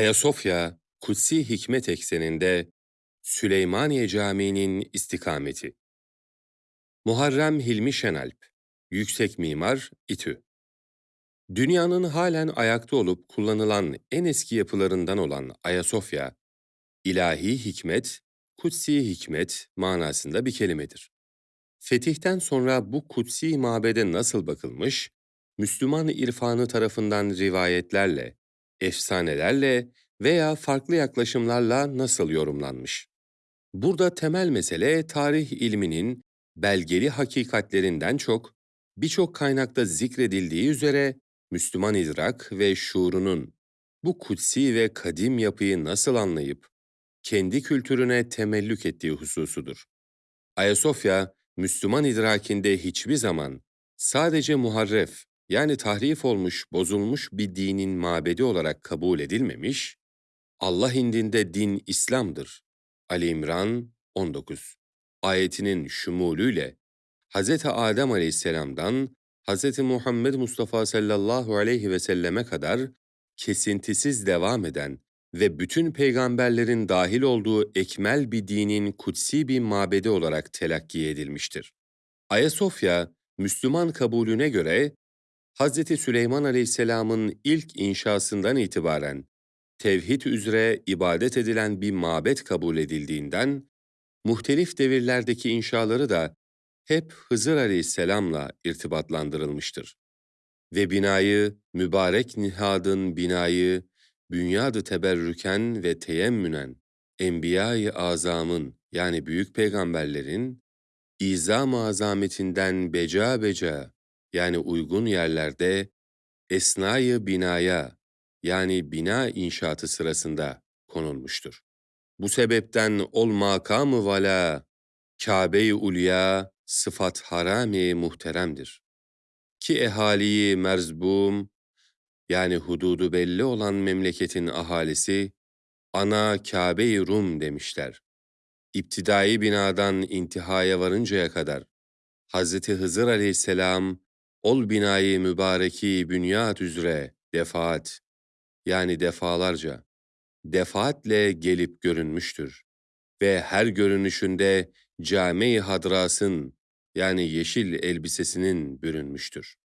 Ayasofya, kutsi hikmet ekseninde Süleymaniye Camii'nin istikameti. Muharrem Hilmi Şenalp, Yüksek Mimar, İTÜ. Dünyanın halen ayakta olup kullanılan en eski yapılarından olan Ayasofya, ilahi hikmet, kutsi hikmet manasında bir kelimedir. Fetihten sonra bu kutsi mabede nasıl bakılmış, Müslüman irfanı tarafından rivayetlerle, efsanelerle veya farklı yaklaşımlarla nasıl yorumlanmış? Burada temel mesele tarih ilminin belgeli hakikatlerinden çok, birçok kaynakta zikredildiği üzere Müslüman idrak ve şuurunun bu kutsi ve kadim yapıyı nasıl anlayıp kendi kültürüne temellük ettiği hususudur. Ayasofya, Müslüman idrakinde hiçbir zaman sadece muharref yani tahrif olmuş, bozulmuş bir dinin mabedi olarak kabul edilmemiş, Allah indinde din İslam'dır. Ali İmran 19 ayetinin şumulüyle Hz. Adem aleyhisselamdan Hz. Muhammed Mustafa sallallahu aleyhi ve selleme kadar kesintisiz devam eden ve bütün peygamberlerin dahil olduğu ekmel bir dinin kutsi bir mabedi olarak telakki edilmiştir. Ayasofya, Müslüman kabulüne göre Hz. Süleyman Aleyhisselam'ın ilk inşasından itibaren tevhid üzere ibadet edilen bir mabet kabul edildiğinden, muhtelif devirlerdeki inşaları da hep Hızır Aleyhisselam'la irtibatlandırılmıştır. Ve binayı, mübarek nihadın binayı, bünyadı teberrüken ve teyemmünen, Enbiya-i Azam'ın yani büyük peygamberlerin, izam azametinden beca beca yani uygun yerlerde esnayı binaya yani bina inşaatı sırasında konulmuştur. Bu sebepten ol makamı vala, Kabe-i Ulya sıfat harami muhteremdir. Ki ehaliyi merzbum, yani hududu belli olan memleketin ahalisi, ana Kabe-i Rum demişler. İptidai binadan intihaya varıncaya kadar, Hz. Hızır aleyhisselam, ol binayı mübareki bünyat üzere defaat, yani defalarca, defaatle gelip görünmüştür. Ve her görünüşünde cami hadrasın, yani yeşil elbisesinin bürünmüştür.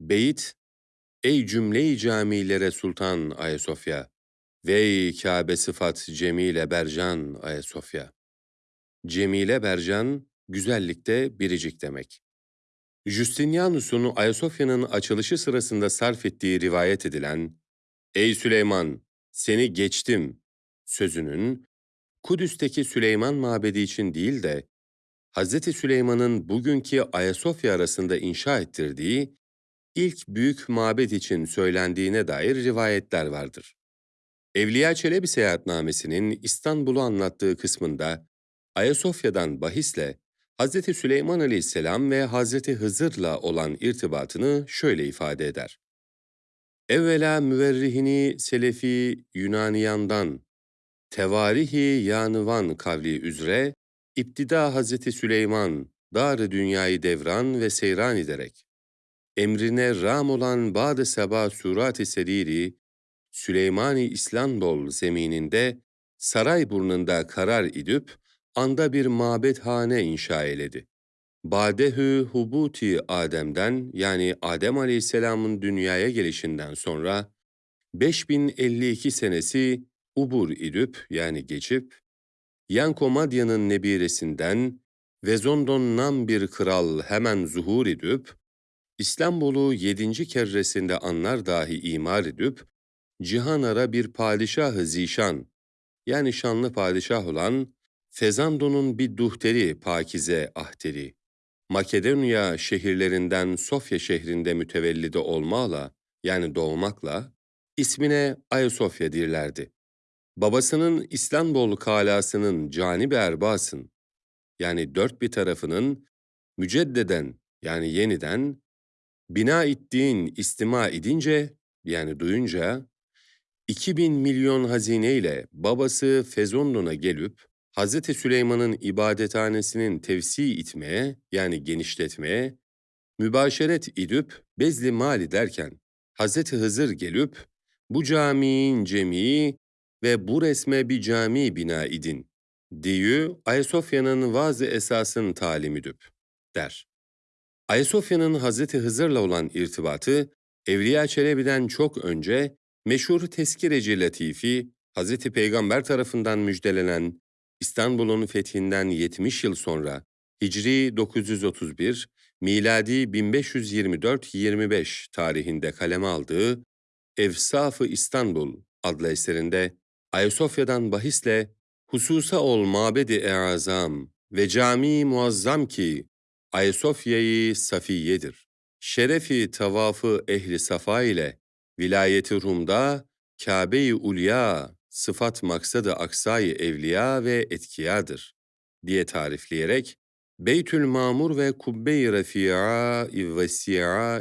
Beyit, Ey cümle-i camilere Sultan Ayasofya, Vey Kabe sıfat Cemile Bercan Ayasofya. Cemile Bercan, güzellikte biricik demek. Justinianus'un Ayasofya'nın açılışı sırasında sarf ettiği rivayet edilen Ey Süleyman, seni geçtim sözünün Kudüs'teki Süleyman Mabedi için değil de Hz. Süleyman'ın bugünkü Ayasofya arasında inşa ettirdiği ilk büyük mabet için söylendiğine dair rivayetler vardır. Evliya Çelebi seyahatnamesinin İstanbul'u anlattığı kısmında Ayasofya'dan bahisle Hz. Süleyman aleyhisselam ve Hz. Hızır'la olan irtibatını şöyle ifade eder. Evvela müverrihini Selefi Yunaniyandan, tevarihi yanıvan kavli üzere, İptida Hazreti Süleyman, dar dünyayı devran ve seyran ederek, emrine ram olan Bad-ı Seba Surat-ı Seriri, Süleymani İslandol zemininde, saray burnunda karar idüp, anda bir mabethane inşa eyledi. Badehü hubuti Adem'den yani Adem Aleyhisselam'ın dünyaya gelişinden sonra 5052 senesi ubur idüp yani geçip Yanko Madya'nın nebiresinden Vezondon nam bir kral hemen zuhur edip İstanbul'u yedinci kerresinde anlar dahi imar edip cihanara bir padişah-ı zişan yani şanlı padişah olan Fezando'nun bir duhteri pakize ahteri Makedonya şehirlerinden Sofya şehrinde mütevellide olmakla, yani doğmakla, ismine Ayasofya dirlerdi. Babasının İstanbul kalasının canib erbasın, yani dört bir tarafının müceddeden yani yeniden bina ettiğin istima edince yani duyunca 2000 milyon hazineyle babası Fezondon'a gelip Hz. Süleyman'ın ibadethanesinin tevsi itmeye yani genişletmeye, mübaşeret idüp bezli mali derken Hz. Hızır gelip Bu camiin cemii ve bu resme bir cami bina idin. Diyü Ayasofya'nın vaz esasın talimidir, der. Ayasofya'nın Hazreti Hızır'la olan irtibatı, Evliya Çelebi'den çok önce meşhur Teskireci Latifi, Hazreti Peygamber tarafından müjdelenen İstanbul'un fethinden 70 yıl sonra Hicri 931, miladi 1524-25 tarihinde kaleme aldığı Evsaf-ı İstanbul adlı eserinde Ayasofya'dan bahisle hususa ol mabedi eazam ve cami muazzam ki Ayasofya'yı safiyedir. Şerefi tavafı ehli safa ile vilayeti Rum'da Kabe-i Ulya sıfat maksadı aksayı evliya ve etkiyadır diye tarifleyerek Beytül Mamur ve Kubbe-i Refi'a ve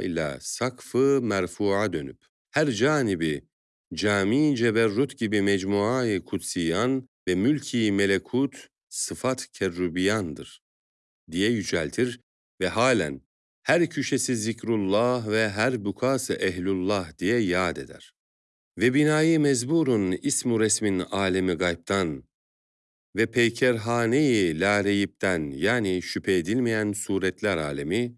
ile sakfı merfu'a dönüp her canibi cami ceberrut gibi mecmuayı kutsiyan ve mülki melekut sıfat kerrubiyandır diye yüceltir ve halen her köşesi zikrullah ve her bukası ehlullah diye yad eder. Ve binayı mezburun ismu resmin alemi gaybtan ve peykerhane-i lareyipten yani şüphe edilmeyen suretler alemi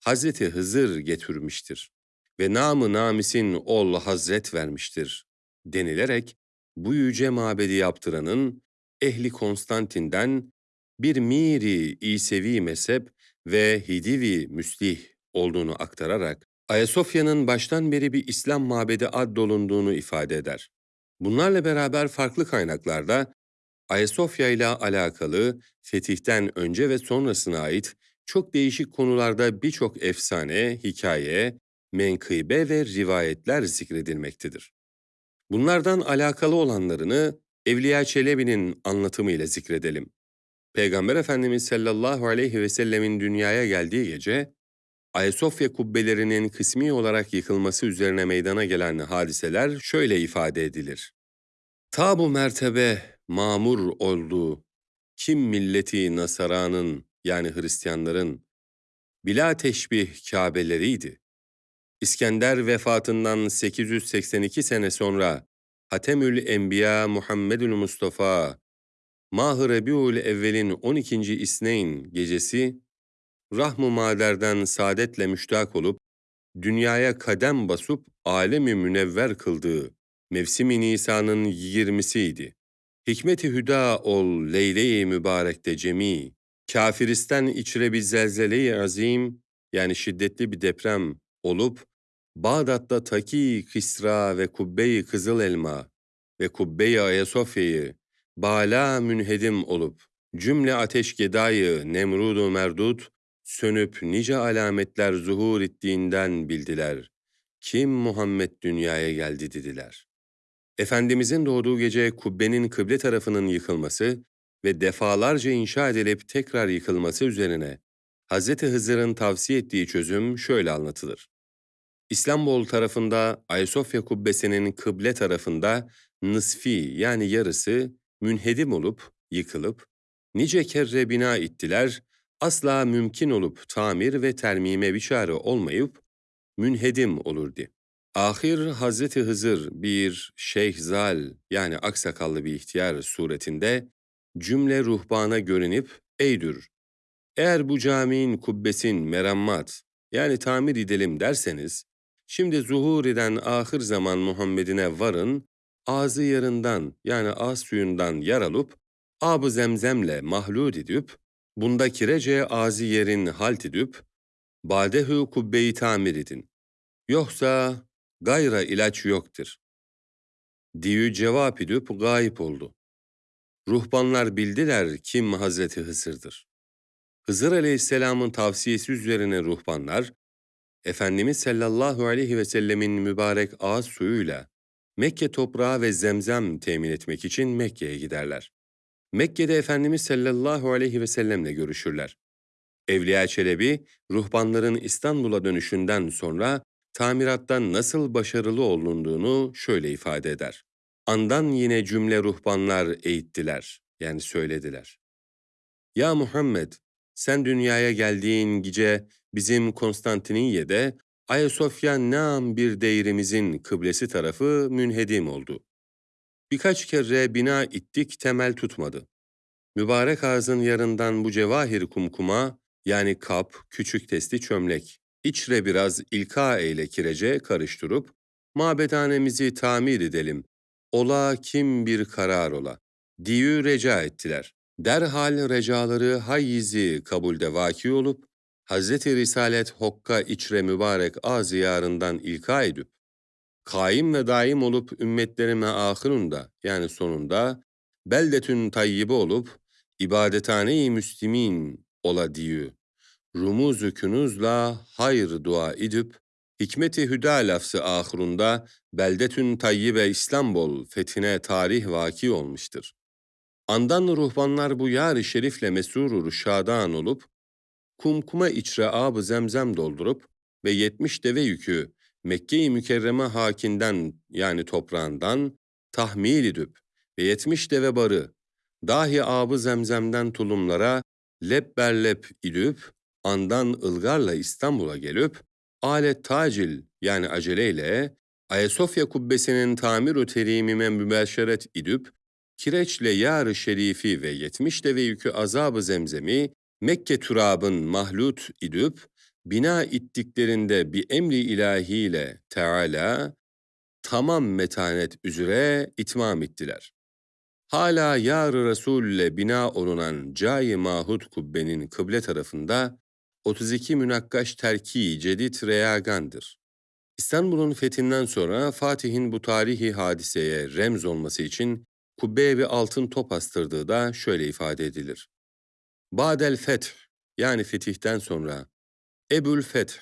Hazreti Hızır getirmiştir ve namı namisin ol hazret vermiştir denilerek bu yüce mabedi yaptıranın ehli Konstantin'den bir miri İsevi mezhep ve Hidivi müslih olduğunu aktararak Ayasofya'nın baştan beri bir İslam mabedi addolunduğunu ifade eder. Bunlarla beraber farklı kaynaklarda Ayasofya ile alakalı fetihten önce ve sonrasına ait çok değişik konularda birçok efsane, hikaye, menkıbe ve rivayetler zikredilmektedir. Bunlardan alakalı olanlarını Evliya Çelebi'nin anlatımıyla zikredelim. Peygamber Efendimiz sallallahu aleyhi ve sellemin dünyaya geldiği gece, Ayasofya kubbelerinin kısmi olarak yıkılması üzerine meydana gelen hadiseler şöyle ifade edilir. Ta bu mertebe mamur oldu, kim milleti Nasara'nın yani Hristiyanların bila teşbih Kabe'leriydi. İskender vefatından 882 sene sonra Hatemül Enbiya Muhammedül Mustafa Mah-ı Rebiul Evvel'in 12. İsneyn gecesi Rahm-ı Mader'den saadetle müştak olup dünyaya kadem basıp alemi münevver kıldığı mevsim-i Nisan'ın 20'siydi. Hikmet-i hüda ol leyle-i mübarekte cemi, kafiristen içre bir zelzele-i azim, yani şiddetli bir deprem olup, Bağdat'ta Taki, Kisra ve Kubbe-i Kızıl Elma ve Kubbe-i Ayasofya'yı bala münhedim olup, cümle ateş gedayı Nemrud-u Merdut, sönüp nice alametler zuhur ettiğinden bildiler. Kim Muhammed dünyaya geldi dediler. Efendimizin doğduğu gece kubbenin kıble tarafının yıkılması ve defalarca inşa edilip tekrar yıkılması üzerine Hz. Hızır'ın tavsiye ettiği çözüm şöyle anlatılır. İstanbul tarafında Ayasofya kubbesinin kıble tarafında nısfi yani yarısı münhedim olup, yıkılıp, nice kerre bina ittiler, asla mümkün olup tamir ve termime bir çare olmayıp, münhedim olurdu. Ahir Hazreti Hızır bir şeyhzal yani aksakallı bir ihtiyar suretinde cümle ruhbana görünüp eydür. Eğer bu caminin kubbesin merammat yani tamir edelim derseniz, şimdi zuhur eden ahir zaman Muhammed'ine varın, ağzı yarından yani ağız suyundan yar alıp, ab zemzemle mahlud edip, bunda kirece ağzı yerin halt edip, badehü kubbeyi tamir edin. Yoksa gayra ilaç yoktur. Diyü cevap edip gayip oldu. Ruhbanlar bildiler kim Hazreti Hızır'dır. Hızır aleyhisselamın tavsiyesi üzerine ruhbanlar, Efendimiz sallallahu aleyhi ve sellemin mübarek ağız suyuyla Mekke toprağı ve zemzem temin etmek için Mekke'ye giderler. Mekke'de Efendimiz sallallahu aleyhi ve sellemle görüşürler. Evliya Çelebi, ruhbanların İstanbul'a dönüşünden sonra tamirattan nasıl başarılı olunduğunu şöyle ifade eder. Andan yine cümle ruhbanlar eğittiler, yani söylediler. Ya Muhammed, sen dünyaya geldiğin gece bizim Konstantiniyye'de Ayasofya nam bir değrimizin kıblesi tarafı münhedim oldu. Birkaç kere bina ittik temel tutmadı. Mübarek ağzın yarından bu cevahir kumkuma, yani kap, küçük testi çömlek, içre biraz ilka eyle kirece karıştırıp, mabedhanemizi tamir edelim, ola kim bir karar ola, diyü reca ettiler. Derhal recaları hayyizi kabulde vaki olup, Hazreti Risalet Hokka içre mübarek ağzı yarından ilka edip, kaim ve daim olup ümmetlerime ahırında yani sonunda beldetün tayyibe olup ibadethane-i müslimin ola diyü. Rumuz-u künuzla hayır dua edip hikmeti hüda lafzı ahırunda beldetün tayyibe İstanbul fethine tarih vaki olmuştur. Andan ruhbanlar bu yar-ı şerifle mesurur şadan olup kumkuma içre ab zemzem doldurup ve yetmiş deve yükü Mekke-i Mükerreme hakinden yani toprağından tahmil edip ve yetmiş deve barı dahi abı zemzemden tulumlara lep berlep idüp andan ılgarla İstanbul'a gelip alet tacil yani aceleyle Ayasofya kubbesinin tamir-ü terimime mübeşeret idüp kireçle yar-ı şerifi ve yetmiş deve yükü azabı zemzemi Mekke turabın mahlut idüp bina ittiklerinde bir emri ilahiyle Teala tamam metanet üzere itmam ettiler. Hala Yar-ı Resul ile bina olunan Cai Mahud kubbenin kıble tarafında 32 münakkaş terki cedid reyagandır. İstanbul'un fethinden sonra Fatih'in bu tarihi hadiseye remz olması için kubbeye bir altın top astırdığı da şöyle ifade edilir. Badel feth yani fetihten sonra Ebul Feth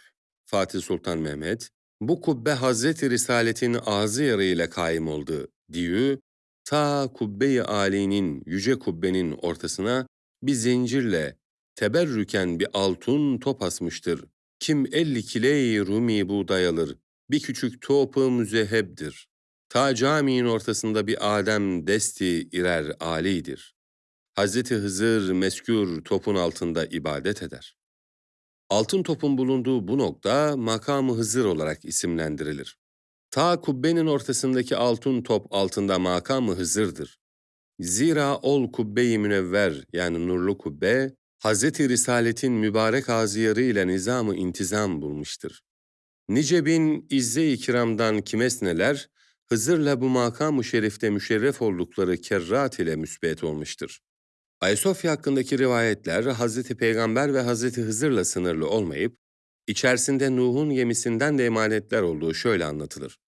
Fatih Sultan Mehmet bu kubbe Hazreti Risaletin ağzı yarıyla kaim oldu diyü ta kubbe-i âlinin yüce kubbenin ortasına bir zincirle teberrüken bir altın top asmıştır. Kim elli kiley rumi buğday alır, bir küçük topu müzehebdir. Ta caminin ortasında bir Adem desti irer alidir. Hazreti Hızır meskür topun altında ibadet eder. Altın topun bulunduğu bu nokta makamı Hızır olarak isimlendirilir. Ta kubbenin ortasındaki altın top altında makamı Hızır'dır. Zira ol kubbe-i münevver yani nurlu kubbe, Hz. Risaletin mübarek ağzıyarı ile nizamı intizam bulmuştur. Nice bin izze-i kiramdan kimesneler, Hızır'la bu makam-ı şerifte müşerref oldukları kerrat ile müsbet olmuştur. Ayasofya hakkındaki rivayetler Hz. Peygamber ve Hz. Hızır'la sınırlı olmayıp, içerisinde Nuh'un gemisinden de emanetler olduğu şöyle anlatılır.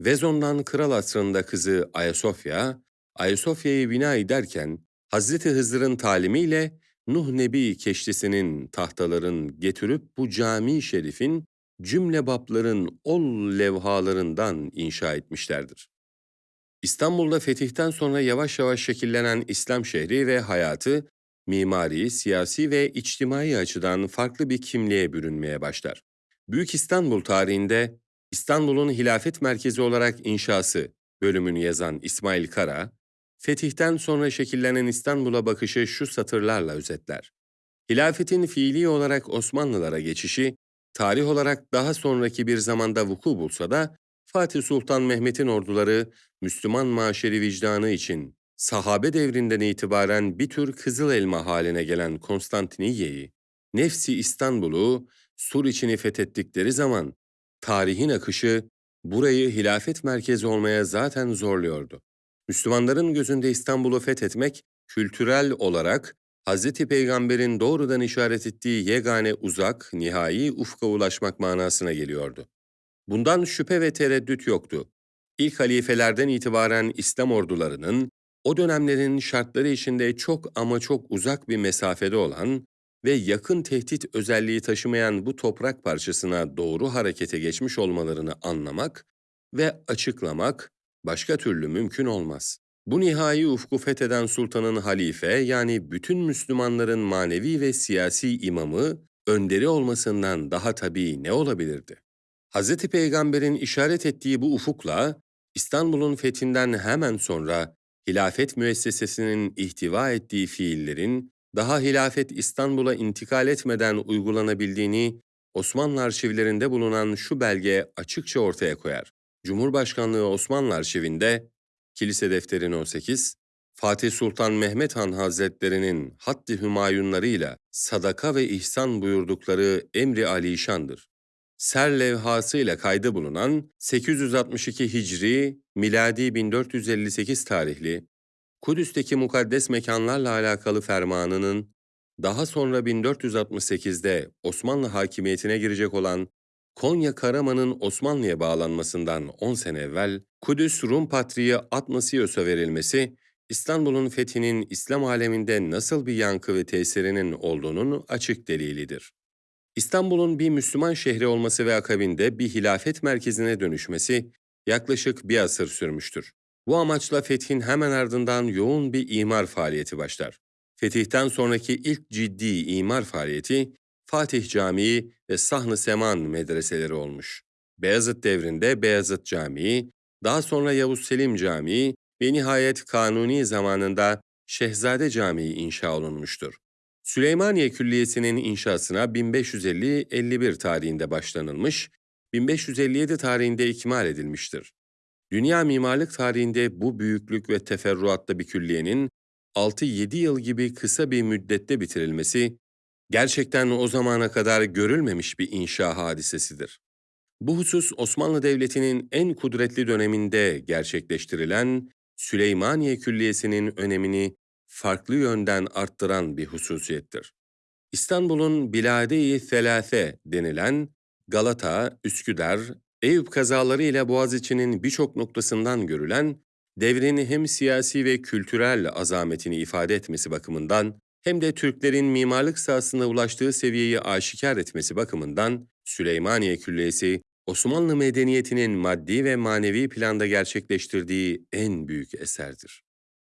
Vezon'dan kral asrında kızı Ayasofya, Ayasofya'yı bina ederken Hz. Hızır'ın talimiyle Nuh Nebi keştisinin tahtaların getirip bu cami şerifin cümle babların ol levhalarından inşa etmişlerdir. İstanbul'da fetihten sonra yavaş yavaş şekillenen İslam şehri ve hayatı, mimari, siyasi ve içtimai açıdan farklı bir kimliğe bürünmeye başlar. Büyük İstanbul tarihinde İstanbul'un hilafet merkezi olarak inşası bölümünü yazan İsmail Kara, fetihten sonra şekillenen İstanbul'a bakışı şu satırlarla özetler. Hilafetin fiili olarak Osmanlılara geçişi, tarih olarak daha sonraki bir zamanda vuku bulsa da, Fatih Sultan Mehmet'in orduları Müslüman maşeri vicdanı için sahabe devrinden itibaren bir tür kızıl elma haline gelen Konstantiniye'yi, nefsi İstanbul'u Sur içini fethettikleri zaman tarihin akışı burayı hilafet merkezi olmaya zaten zorluyordu. Müslümanların gözünde İstanbul'u fethetmek kültürel olarak Hz. Peygamber'in doğrudan işaret ettiği yegane uzak, nihai ufka ulaşmak manasına geliyordu. Bundan şüphe ve tereddüt yoktu. İlk halifelerden itibaren İslam ordularının o dönemlerin şartları içinde çok ama çok uzak bir mesafede olan ve yakın tehdit özelliği taşımayan bu toprak parçasına doğru harekete geçmiş olmalarını anlamak ve açıklamak başka türlü mümkün olmaz. Bu nihai ufku fetheden sultanın halife yani bütün Müslümanların manevi ve siyasi imamı, önderi olmasından daha tabii ne olabilirdi? Hz. Peygamber'in işaret ettiği bu ufukla İstanbul'un fethinden hemen sonra hilafet müessesesinin ihtiva ettiği fiillerin daha hilafet İstanbul'a intikal etmeden uygulanabildiğini Osmanlı arşivlerinde bulunan şu belge açıkça ortaya koyar. Cumhurbaşkanlığı Osmanlı Arşivinde Kilise Defteri No 8, Fatih Sultan Mehmet Han Hazretlerinin haddi hümayunlarıyla sadaka ve ihsan buyurdukları emri alişandır. Ser levhasıyla kaydı bulunan 862 Hicri, miladi 1458 tarihli Kudüs'teki mukaddes mekanlarla alakalı fermanının daha sonra 1468'de Osmanlı hakimiyetine girecek olan Konya Karaman'ın Osmanlı'ya bağlanmasından 10 sene evvel Kudüs Rum Patriği Atnasios'a verilmesi, İstanbul'un fethinin İslam aleminde nasıl bir yankı ve tesirinin olduğunun açık delilidir. İstanbul'un bir Müslüman şehri olması ve akabinde bir hilafet merkezine dönüşmesi yaklaşık bir asır sürmüştür. Bu amaçla fethin hemen ardından yoğun bir imar faaliyeti başlar. Fetihten sonraki ilk ciddi imar faaliyeti Fatih Camii ve Sahn-ı Seman medreseleri olmuş. Beyazıt devrinde Beyazıt Camii, daha sonra Yavuz Selim Camii ve nihayet Kanuni zamanında Şehzade Camii inşa olunmuştur. Süleymaniye Külliyesi'nin inşasına 1550-51 tarihinde başlanılmış, 1557 tarihinde ikmal edilmiştir. Dünya mimarlık tarihinde bu büyüklük ve teferruatlı bir külliyenin 6-7 yıl gibi kısa bir müddette bitirilmesi, gerçekten o zamana kadar görülmemiş bir inşa hadisesidir. Bu husus Osmanlı Devleti'nin en kudretli döneminde gerçekleştirilen Süleymaniye Külliyesi'nin önemini farklı yönden arttıran bir hususiyettir. İstanbul'un Bilade-i Selase denilen Galata, Üsküdar, Eyüp kazaları ile Boğaziçi'nin birçok noktasından görülen, devrini hem siyasi ve kültürel azametini ifade etmesi bakımından, hem de Türklerin mimarlık sahasında ulaştığı seviyeyi aşikar etmesi bakımından, Süleymaniye Külliyesi, Osmanlı medeniyetinin maddi ve manevi planda gerçekleştirdiği en büyük eserdir.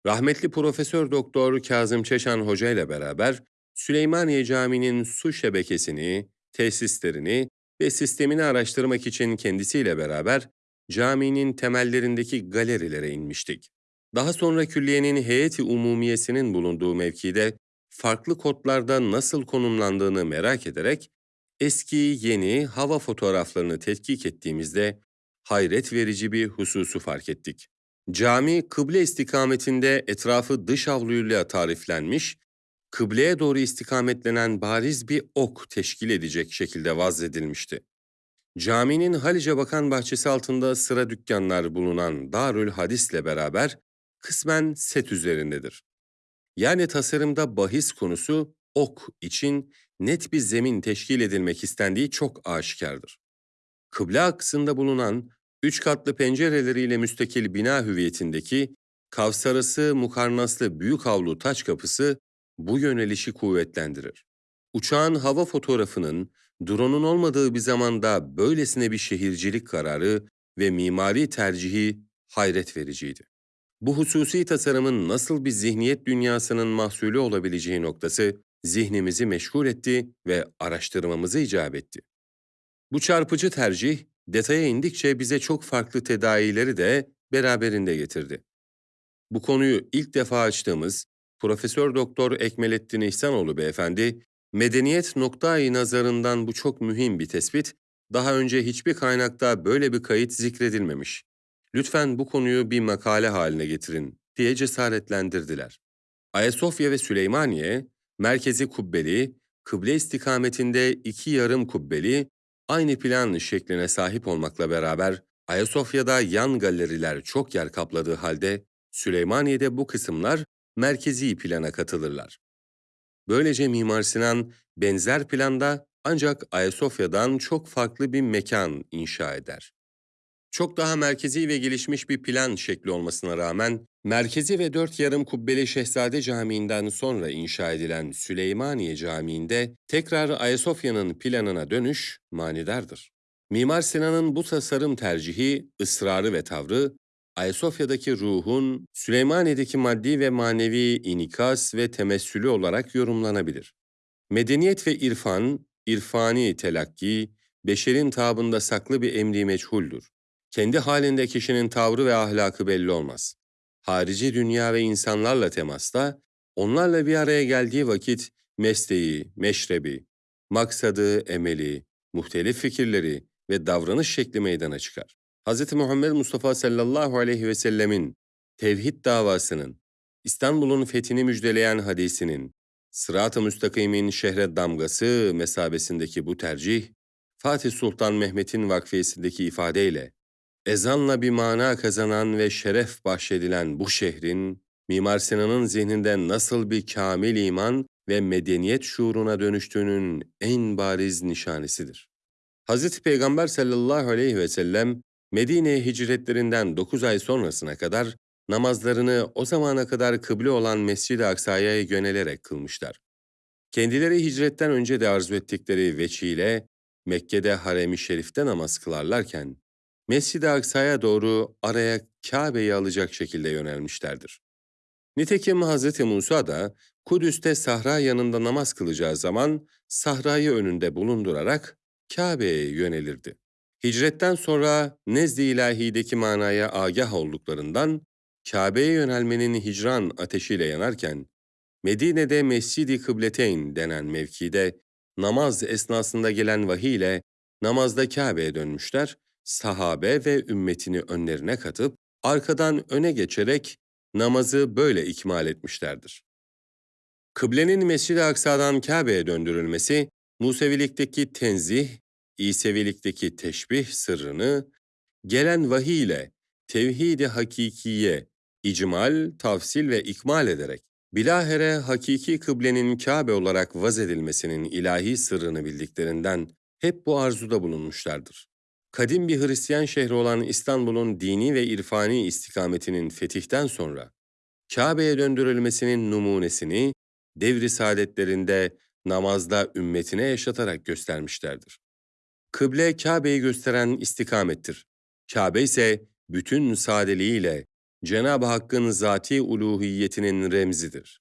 Rahmetli Profesör Doktor Kazım Çeşan Hoca ile beraber Süleymaniye Camii'nin su şebekesini, tesislerini ve sistemini araştırmak için kendisiyle beraber caminin temellerindeki galerilere inmiştik. Daha sonra külliyenin heyeti umumiyesinin bulunduğu mevkide farklı kodlarda nasıl konumlandığını merak ederek eski yeni hava fotoğraflarını tetkik ettiğimizde hayret verici bir hususu fark ettik. Cami kıble istikametinde etrafı dış avluyla tariflenmiş, kıbleye doğru istikametlenen bariz bir ok teşkil edecek şekilde vazledilmişti. Caminin Halice Bakan bahçesi altında sıra dükkanlar bulunan Darül Hadis'le beraber kısmen set üzerindedir. Yani tasarımda bahis konusu ok için net bir zemin teşkil edilmek istendiği çok aşikardır. Kıble aksında bulunan üç katlı pencereleriyle müstakil bina hüviyetindeki kavsarası mukarnaslı büyük avlu taç kapısı bu yönelişi kuvvetlendirir. Uçağın hava fotoğrafının drone'un olmadığı bir zamanda böylesine bir şehircilik kararı ve mimari tercihi hayret vericiydi. Bu hususi tasarımın nasıl bir zihniyet dünyasının mahsulü olabileceği noktası zihnimizi meşgul etti ve araştırmamızı icap etti. Bu çarpıcı tercih detaya indikçe bize çok farklı tedavileri de beraberinde getirdi. Bu konuyu ilk defa açtığımız Profesör Doktor Ekmelettin İhsanoğlu beyefendi, medeniyet noktayı nazarından bu çok mühim bir tespit, daha önce hiçbir kaynakta böyle bir kayıt zikredilmemiş. Lütfen bu konuyu bir makale haline getirin diye cesaretlendirdiler. Ayasofya ve Süleymaniye, merkezi kubbeli, kıble istikametinde iki yarım kubbeli, aynı plan şekline sahip olmakla beraber Ayasofya'da yan galeriler çok yer kapladığı halde Süleymaniye'de bu kısımlar merkezi plana katılırlar. Böylece Mimar Sinan benzer planda ancak Ayasofya'dan çok farklı bir mekan inşa eder. Çok daha merkezi ve gelişmiş bir plan şekli olmasına rağmen, merkezi ve dört yarım kubbeli Şehzade Camii'nden sonra inşa edilen Süleymaniye Camii'nde tekrar Ayasofya'nın planına dönüş manidardır. Mimar Sinan'ın bu tasarım tercihi, ısrarı ve tavrı, Ayasofya'daki ruhun Süleymaniye'deki maddi ve manevi inikas ve temessülü olarak yorumlanabilir. Medeniyet ve irfan, irfani telakki, beşerin tabında saklı bir emri meçhuldür. Kendi halinde kişinin tavrı ve ahlakı belli olmaz. Harici dünya ve insanlarla temasta, onlarla bir araya geldiği vakit mesleği, meşrebi, maksadı, emeli, muhtelif fikirleri ve davranış şekli meydana çıkar. Hz. Muhammed Mustafa sallallahu aleyhi ve sellemin tevhid davasının, İstanbul'un fethini müjdeleyen hadisinin, Sırat-ı Müstakim'in şehre damgası mesabesindeki bu tercih, Fatih Sultan Mehmet'in vakfiyesindeki ifadeyle, ezanla bir mana kazanan ve şeref bahşedilen bu şehrin, Mimar Sinan'ın zihninde nasıl bir kamil iman ve medeniyet şuuruna dönüştüğünün en bariz nişanesidir. Hz. Peygamber sallallahu aleyhi ve sellem, Medine'ye hicretlerinden 9 ay sonrasına kadar namazlarını o zamana kadar kıble olan Mescid-i Aksa'ya yönelerek kılmışlar. Kendileri hicretten önce de arzu ettikleri veçiyle Mekke'de harem-i şerifte namaz kılarlarken, Mescid-i Aksa'ya doğru araya Kabe'yi alacak şekilde yönelmişlerdir. Nitekim Hz. Musa da Kudüs'te sahra yanında namaz kılacağı zaman sahrayı önünde bulundurarak Kabe'ye yönelirdi. Hicretten sonra nezd-i ilahideki manaya agah olduklarından Kabe'ye yönelmenin hicran ateşiyle yanarken Medine'de Mescid-i Kıbleteyn denen mevkide namaz esnasında gelen vahiy ile namazda Kabe'ye dönmüşler, sahabe ve ümmetini önlerine katıp arkadan öne geçerek namazı böyle ikmal etmişlerdir. Kıblenin Mescid-i Aksa'dan Kabe'ye döndürülmesi, Musevilikteki tenzih, İsevilikteki teşbih sırrını, gelen vahiy ile tevhid-i hakikiye, icmal, tafsil ve ikmal ederek, bilahere hakiki kıblenin Kabe olarak vaz edilmesinin ilahi sırrını bildiklerinden hep bu arzuda bulunmuşlardır. Kadim bir Hristiyan şehri olan İstanbul'un dini ve irfani istikametinin fetihten sonra, Kabe'ye döndürülmesinin numunesini, devri saadetlerinde namazda ümmetine yaşatarak göstermişlerdir. Kıble Kabe'yi gösteren istikamettir. Kabe ise bütün sadeliğiyle Cenab-ı Hakk'ın zati uluhiyetinin remzidir.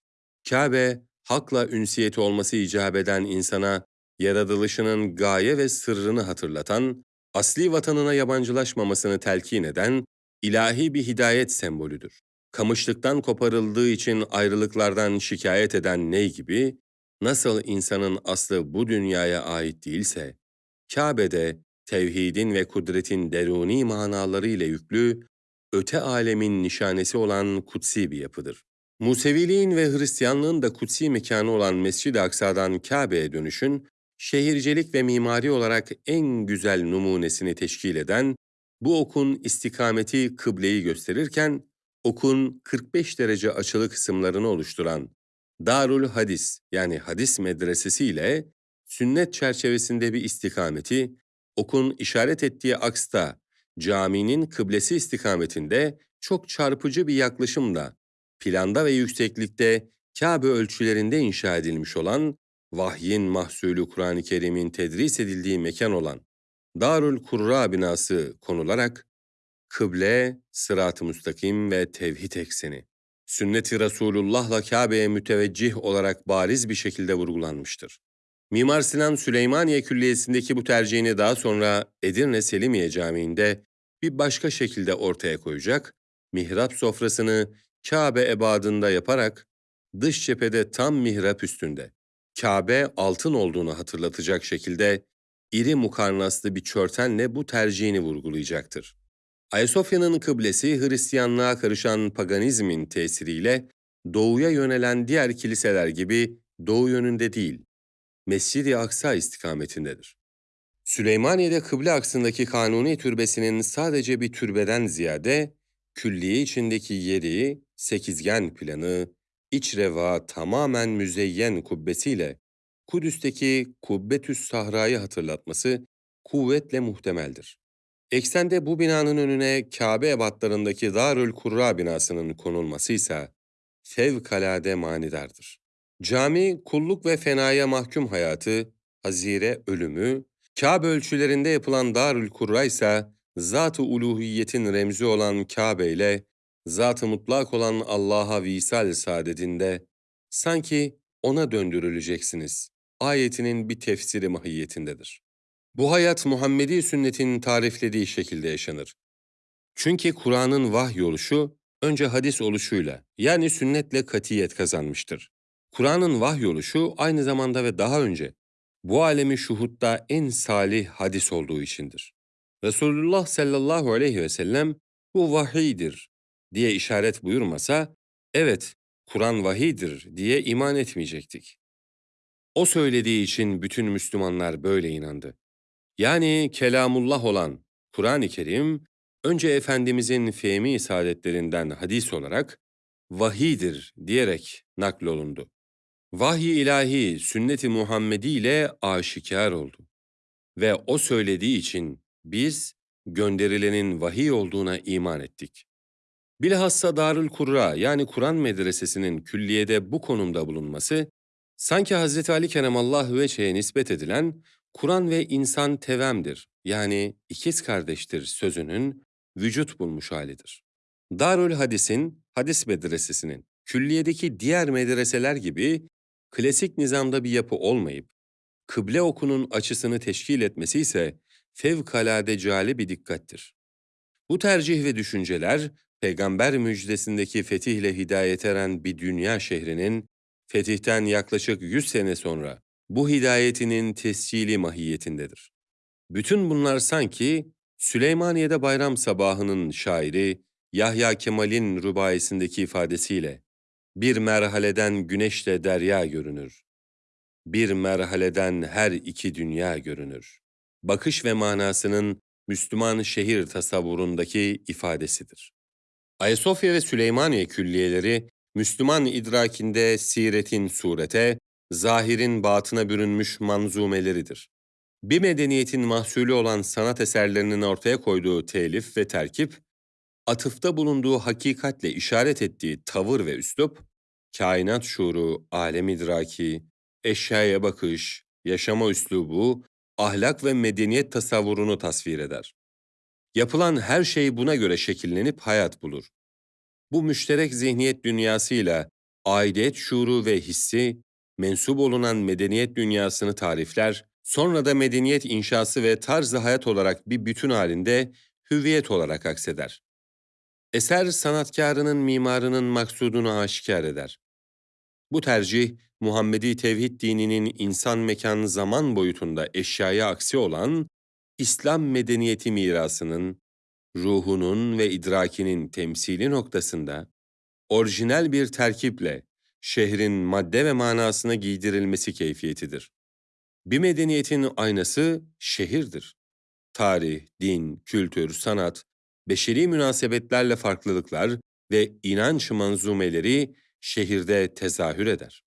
Kabe, hakla ünsiyeti olması icap eden insana yaratılışının gaye ve sırrını hatırlatan, asli vatanına yabancılaşmamasını telkin eden ilahi bir hidayet sembolüdür. Kamışlıktan koparıldığı için ayrılıklardan şikayet eden ney gibi, nasıl insanın aslı bu dünyaya ait değilse, Kabe'de tevhidin ve kudretin deruni manaları ile yüklü, öte alemin nişanesi olan kutsi bir yapıdır. Museviliğin ve Hristiyanlığın da kutsi mekanı olan Mescid-i Aksa'dan Kabe'ye dönüşün, şehircilik ve mimari olarak en güzel numunesini teşkil eden, bu okun istikameti kıbleyi gösterirken, okun 45 derece açılı kısımlarını oluşturan Darul Hadis yani hadis medresesi ile sünnet çerçevesinde bir istikameti, okun işaret ettiği aksta caminin kıblesi istikametinde çok çarpıcı bir yaklaşımla planda ve yükseklikte Kabe ölçülerinde inşa edilmiş olan vahyin mahsulü Kur'an-ı Kerim'in tedris edildiği mekan olan Darül Kurra binası konularak kıble, sırat-ı müstakim ve tevhid ekseni, sünnet-i Resulullah'la Kabe'ye müteveccih olarak bariz bir şekilde vurgulanmıştır. Mimar Sinan Süleymaniye Külliyesi'ndeki bu tercihini daha sonra Edirne Selimiye Camii'nde bir başka şekilde ortaya koyacak, mihrap sofrasını Kabe ebadında yaparak dış cephede tam mihrap üstünde, Kabe altın olduğunu hatırlatacak şekilde iri mukarnaslı bir çörtenle bu tercihini vurgulayacaktır. Ayasofya'nın kıblesi Hristiyanlığa karışan paganizmin tesiriyle doğuya yönelen diğer kiliseler gibi doğu yönünde değil, Mescid-i Aksa istikametindedir. Süleymaniye'de kıble aksındaki Kanuni Türbesi'nin sadece bir türbeden ziyade, külliye içindeki yeri, sekizgen planı, iç reva tamamen müzeyyen kubbesiyle Kudüs'teki Kubbetüs Sahra'yı hatırlatması kuvvetle muhtemeldir. Eksende bu binanın önüne Kabe ebatlarındaki Darül Kurra binasının konulması ise fevkalade manidardır. Cami, kulluk ve fenaya mahkum hayatı, hazire ölümü, Kabe ölçülerinde yapılan Darül Kurra ise zat-ı uluhiyetin remzi olan Kabe ile zat-ı mutlak olan Allah'a visal saadetinde sanki ona döndürüleceksiniz. Ayetinin bir tefsiri mahiyetindedir. Bu hayat Muhammedi sünnetin tariflediği şekilde yaşanır. Çünkü Kur'an'ın vahy oluşu önce hadis oluşuyla yani sünnetle katiyet kazanmıştır. Kur'an'ın vahy oluşu aynı zamanda ve daha önce bu alemi şuhutta en salih hadis olduğu içindir. Resulullah sallallahu aleyhi ve sellem bu vahiydir diye işaret buyurmasa, evet Kur'an vahidir diye iman etmeyecektik. O söylediği için bütün Müslümanlar böyle inandı. Yani kelamullah olan Kur'an-ı Kerim, önce Efendimizin fehmi saadetlerinden hadis olarak vahidir diyerek naklolundu. Vahiy ilahi sünnet-i Muhammedi ile aşikar oldu. Ve o söylediği için biz gönderilenin vahiy olduğuna iman ettik. Bilhassa Darül Kurra yani Kur'an medresesinin külliyede bu konumda bulunması, sanki Hz. Ali Keremallahu Veçhe'ye nispet edilen Kur'an ve insan tevemdir yani ikiz kardeştir sözünün vücut bulmuş halidir. Darül Hadis'in, hadis medresesinin, külliyedeki diğer medreseler gibi klasik nizamda bir yapı olmayıp, kıble okunun açısını teşkil etmesi ise fevkalade cali bir dikkattir. Bu tercih ve düşünceler, peygamber müjdesindeki fetihle hidayet eren bir dünya şehrinin, fetihten yaklaşık 100 sene sonra bu hidayetinin tescili mahiyetindedir. Bütün bunlar sanki Süleymaniye'de bayram sabahının şairi Yahya Kemal'in rübayesindeki ifadesiyle bir merhaleden güneşle derya görünür. Bir merhaleden her iki dünya görünür. Bakış ve manasının Müslüman şehir tasavvurundaki ifadesidir. Ayasofya ve Süleymaniye külliyeleri Müslüman idrakinde siretin surete, zahirin batına bürünmüş manzumeleridir. Bir medeniyetin mahsulü olan sanat eserlerinin ortaya koyduğu telif ve terkip, atıfta bulunduğu hakikatle işaret ettiği tavır ve üslup, kainat şuuru, alem idraki, eşyaya bakış, yaşama üslubu, ahlak ve medeniyet tasavvurunu tasvir eder. Yapılan her şey buna göre şekillenip hayat bulur. Bu müşterek zihniyet dünyasıyla aidiyet şuuru ve hissi, mensup olunan medeniyet dünyasını tarifler, sonra da medeniyet inşası ve tarzı hayat olarak bir bütün halinde hüviyet olarak akseder. Eser sanatkarının mimarının maksudunu aşikar eder. Bu tercih, Muhammedi tevhid dininin insan mekan zaman boyutunda eşyaya aksi olan İslam medeniyeti mirasının, ruhunun ve idrakinin temsili noktasında orijinal bir terkiple şehrin madde ve manasına giydirilmesi keyfiyetidir. Bir medeniyetin aynası şehirdir. Tarih, din, kültür, sanat, beşeri münasebetlerle farklılıklar ve inanç manzumeleri şehirde tezahür eder.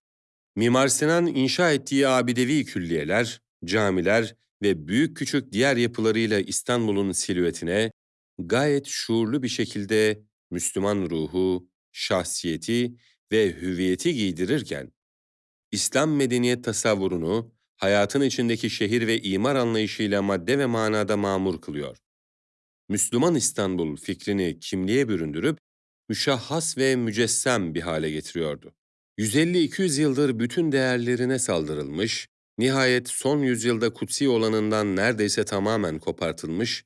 Mimar Sinan inşa ettiği abidevi külliyeler, camiler ve büyük küçük diğer yapılarıyla İstanbul'un silüetine gayet şuurlu bir şekilde Müslüman ruhu, şahsiyeti ve hüviyeti giydirirken, İslam medeniyet tasavvurunu hayatın içindeki şehir ve imar anlayışıyla madde ve manada mamur kılıyor. Müslüman İstanbul fikrini kimliğe büründürüp müşahhas ve mücessem bir hale getiriyordu. 150-200 yıldır bütün değerlerine saldırılmış, nihayet son yüzyılda kutsi olanından neredeyse tamamen kopartılmış,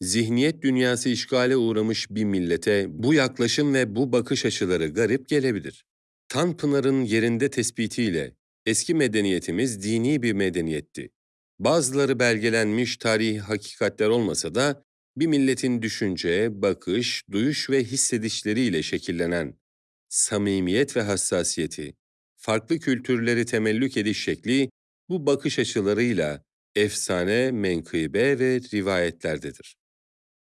zihniyet dünyası işgale uğramış bir millete bu yaklaşım ve bu bakış açıları garip gelebilir. Tanpınar'ın yerinde tespitiyle eski medeniyetimiz dini bir medeniyetti. Bazıları belgelenmiş tarihi hakikatler olmasa da bir milletin düşünce, bakış, duyuş ve hissedişleriyle şekillenen samimiyet ve hassasiyeti, farklı kültürleri temellük ediş şekli bu bakış açılarıyla efsane, menkıbe ve rivayetlerdedir.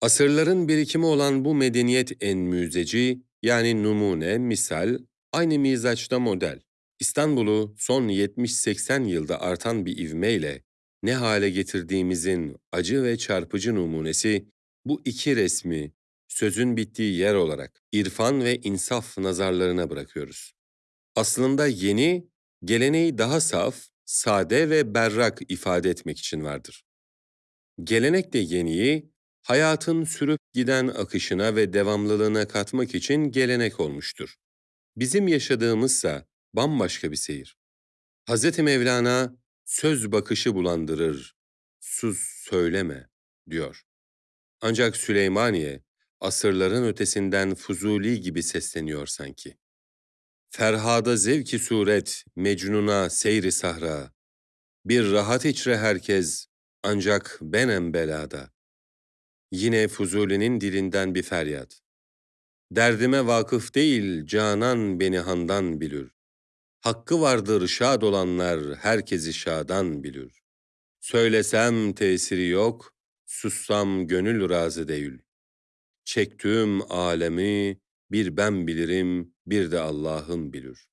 Asırların birikimi olan bu medeniyet en müzeci, yani numune, misal, aynı mizaçta model. İstanbul'u son 70-80 yılda artan bir ivmeyle ne hale getirdiğimizin acı ve çarpıcı numunesi bu iki resmi sözün bittiği yer olarak irfan ve insaf nazarlarına bırakıyoruz. Aslında yeni, geleneği daha saf, sade ve berrak ifade etmek için vardır. Gelenek de yeniyi, hayatın sürüp giden akışına ve devamlılığına katmak için gelenek olmuştur. Bizim yaşadığımızsa bambaşka bir seyir. Hz. Mevlana, söz bakışı bulandırır, sus söyleme, diyor. Ancak Süleymaniye, asırların ötesinden Fuzuli gibi sesleniyor sanki. Ferhada zevki suret, Mecnun'a seyri sahra. Bir rahat içre herkes, ancak benem belada. Yine Fuzuli'nin dilinden bir feryat. Derdime vakıf değil, canan beni handan bilir. Hakkı vardır şad olanlar, herkesi şadan bilir. Söylesem tesiri yok, sussam gönül razı değil. Çektüğüm alemi bir ben bilirim, bir de Allah'ım bilir.